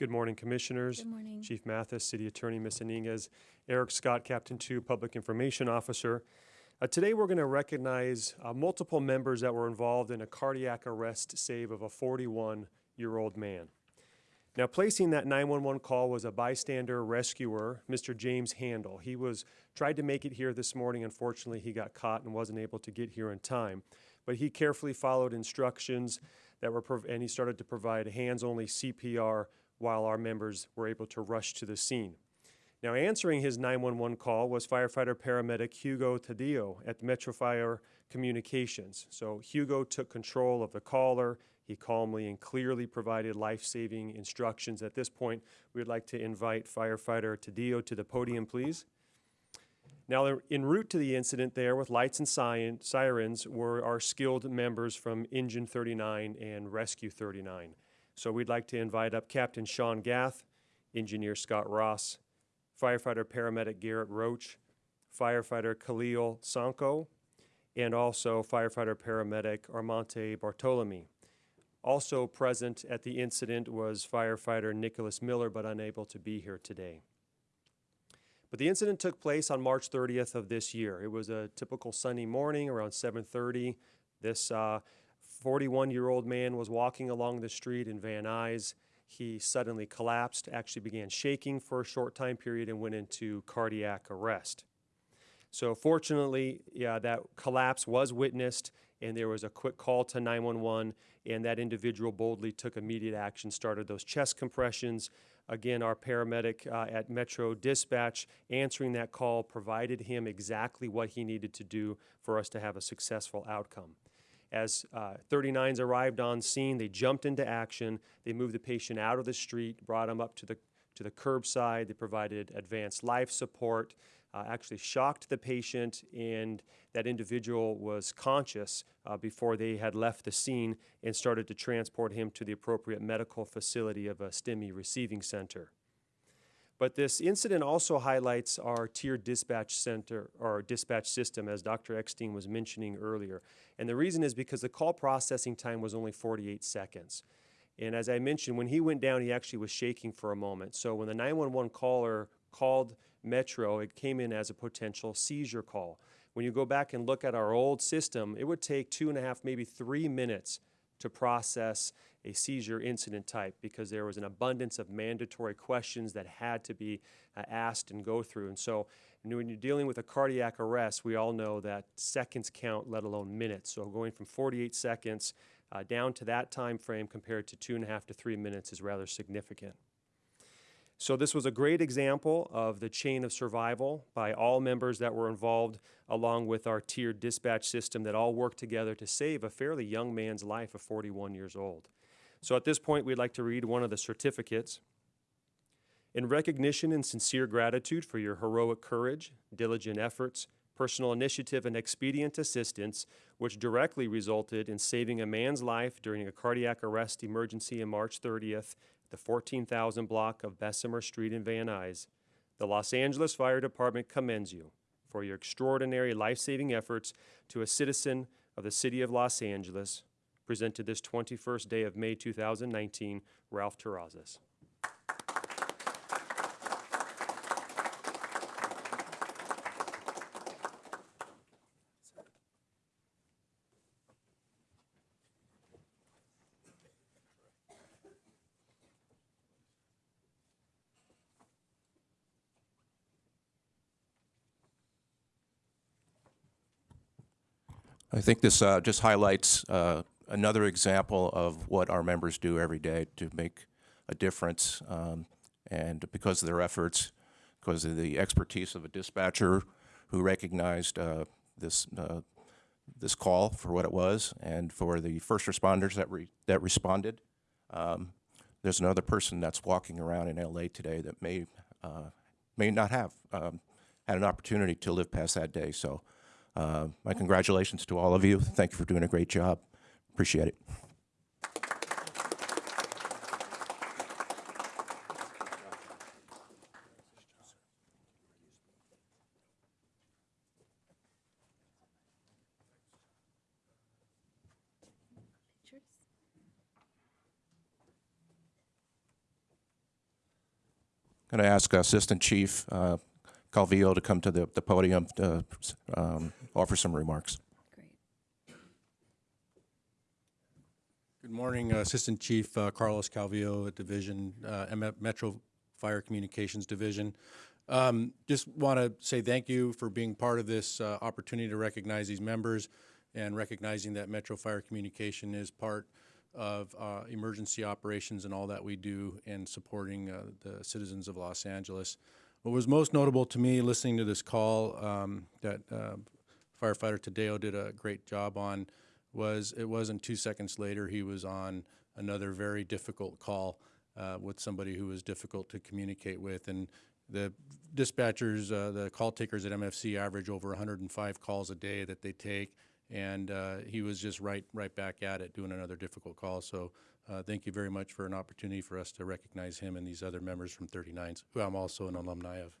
Good morning, Commissioners. Good morning. Chief Mathis, City Attorney Ms. Iniguez, Erik Scott, Captain 2, Public Information Officer. Uh, Today, we're going to recognize uh, multiple members that were involved in a cardiac arrest save of a 41-year-old man. Now, placing that 911 call was a bystander rescuer, Mr. James Handel. He was, tried to make it here this morning. Unfortunately, he got caught and wasn't able to get here in time. But he carefully followed instructions that were, and he started to provide hands-only CPR while our members were able to rush to the scene. Now, answering his 911 call was firefighter paramedic Hugo Taddeo at Metro Fire Communications. So Hugo took control of the caller. He calmly and clearly provided life-saving instructions. At this point, we would like to invite firefighter Taddeo to the podium, please. Now, en route to the incident there with lights and sirens were our skilled members from Engine 39 and Rescue 39. So we'd like to invite up Captain Sean Gath, Engineer Scott Ross, firefighter paramedic Garrett Roach, firefighter Khalil Sanko, and also firefighter paramedic Armante Bartolome. Also present at the incident was firefighter Nicholas Miller, but unable to be here today. But the incident took place on March 30th of this year. It was a typical Sunday morning around 7:30. This uh, 41-year-old man was walking along the street in Van Nuys. He suddenly collapsed, actually began shaking for a short time period, and went into cardiac arrest. So fortunately, yeah, that collapse was witnessed, and there was a quick call to 911, and that individual boldly took immediate action, started those chest compressions. Again, our paramedic uh, at Metro Dispatch answering that call provided him exactly what he needed to do for us to have a successful outcome. As uh, 39s arrived on scene, they jumped into action. They moved the patient out of the street, brought him up to the to the curbside. They provided advanced life support, uh, actually shocked the patient, and that individual was conscious uh, before they had left the scene and started to transport him to the appropriate medical facility of a STEMI receiving center. But this incident also highlights our tiered dispatch center or dispatch system, as Dr. Eckstein was mentioning earlier. And the reason is because the call processing time was only 48 seconds. And as I mentioned, when he went down, he actually was shaking for a moment. So when the 911 caller called Metro, it came in as a potential seizure call. When you go back and look at our old system, it would take two and a half, maybe three minutes to process a seizure incident type because there was an abundance of mandatory questions that had to be uh, asked and go through. And so when you're dealing with a cardiac arrest, we all know that seconds count, let alone minutes. So going from 48 seconds uh, down to that time frame compared to two and a half to three minutes is rather significant. So this was a great example of the chain of survival by all members that were involved along with our tiered dispatch system that all worked together to save a fairly young man's life of 41 years old. So at this point, we'd like to read one of the certificates. In recognition and sincere gratitude for your heroic courage, diligent efforts, personal initiative, and expedient assistance, which directly resulted in saving a man's life during a cardiac arrest emergency on March 30th the 14,000 block of Bessemer Street in Van Nuys, the Los Angeles Fire Department commends you for your extraordinary life-saving efforts to a citizen of the city of Los Angeles, presented this 21st day of May 2019, Ralph Terrazas. I think this uh, just highlights uh, another example of what our members do every day to make a difference. Um, and because of their efforts, because of the expertise of a dispatcher who recognized uh, this uh, this call for what it was, and for the first responders that re that responded. Um, there's another person that's walking around in LA today that may uh, may not have um, had an opportunity to live past that day. So. Uh, my congratulations to all of you. Thank you for doing a great job. Appreciate it. I'm Going to ask Assistant Chief uh, Calvillo to come to the the podium to um, offer some remarks. Good morning, uh, Assistant Chief uh, Carlos Calvillo at Division, uh, Metro Fire Communications Division. Um, Just want to say thank you for being part of this uh, opportunity to recognize these members and recognizing that Metro Fire Communication is part of uh, emergency operations and all that we do in supporting uh, the citizens of Los Angeles. What was most notable to me listening to this call um, that firefighter Taddeo did a great job on was it wasn't two seconds later he was on another very difficult call uh, with somebody who was difficult to communicate with. And the dispatchers uh, the call takers at mfc average over 105 calls a day that they take. And uh, he was just right right back at it doing another difficult call. So uh, thank you very much for an opportunity for us to recognize him and these other members from 39s who i'm also an alumni of